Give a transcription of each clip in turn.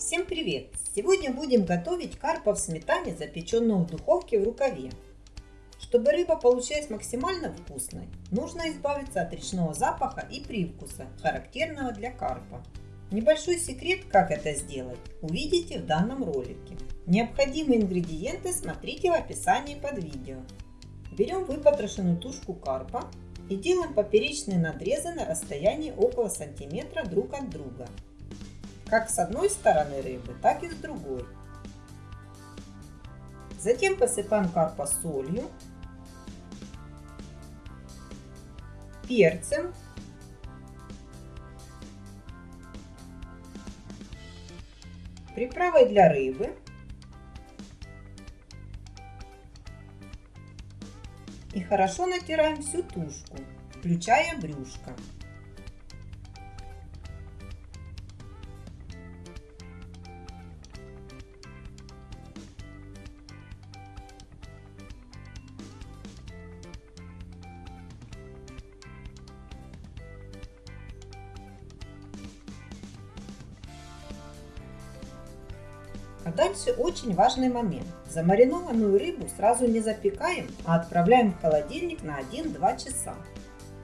Всем привет! Сегодня будем готовить карпа в сметане, запеченную в духовке в рукаве. Чтобы рыба получилась максимально вкусной, нужно избавиться от речного запаха и привкуса, характерного для карпа. Небольшой секрет, как это сделать, увидите в данном ролике. Необходимые ингредиенты смотрите в описании под видео. Берем выпотрошенную тушку карпа и делаем поперечные надрезы на расстоянии около сантиметра друг от друга как с одной стороны рыбы, так и с другой. Затем посыпаем карпа солью, перцем, приправой для рыбы и хорошо натираем всю тушку, включая брюшко. А дальше очень важный момент. Замаринованную рыбу сразу не запекаем, а отправляем в холодильник на 1-2 часа.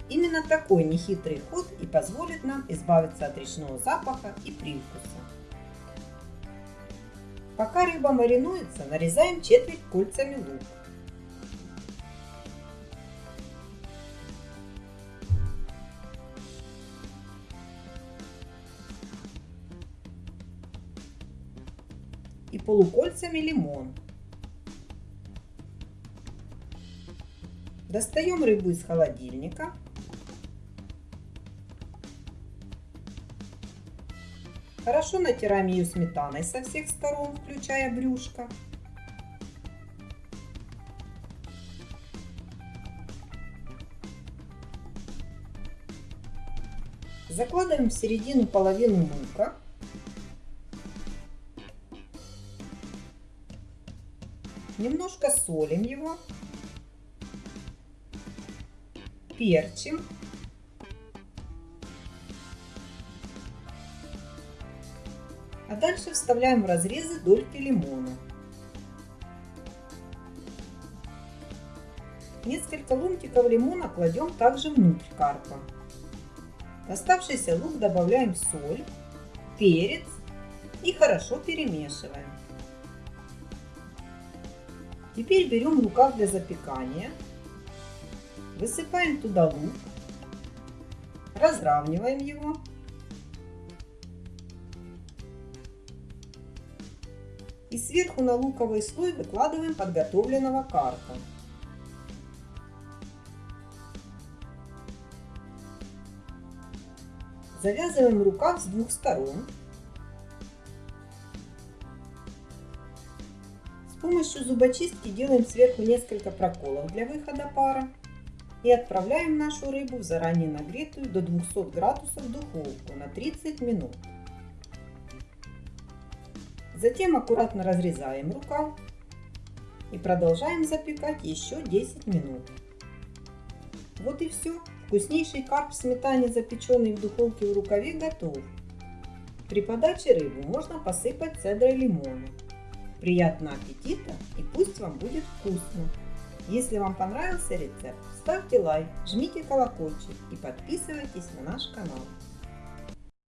Именно такой нехитрый ход и позволит нам избавиться от речного запаха и привкуса. Пока рыба маринуется, нарезаем четверть кольцами лук. И полукольцами лимон. Достаем рыбу из холодильника. Хорошо натираем ее сметаной со всех сторон, включая брюшко. Закладываем в середину половину лука. Немножко солим его. Перчим. А дальше вставляем в разрезы дольки лимона. Несколько ломтиков лимона кладем также внутрь карпа. В оставшийся лук добавляем соль, перец и хорошо перемешиваем. Теперь берем рукав для запекания, высыпаем туда лук, разравниваем его. И сверху на луковый слой выкладываем подготовленного карпа. Завязываем рукав с двух сторон помощью зубочистки делаем сверху несколько проколов для выхода пара и отправляем нашу рыбу в заранее нагретую до 200 градусов духовку на 30 минут. Затем аккуратно разрезаем рукав и продолжаем запекать еще 10 минут. Вот и все. Вкуснейший карп в сметане, запеченный в духовке в рукаве, готов. При подаче рыбу можно посыпать цедрой лимона. Приятного аппетита и пусть вам будет вкусно! Если вам понравился рецепт, ставьте лайк, жмите колокольчик и подписывайтесь на наш канал.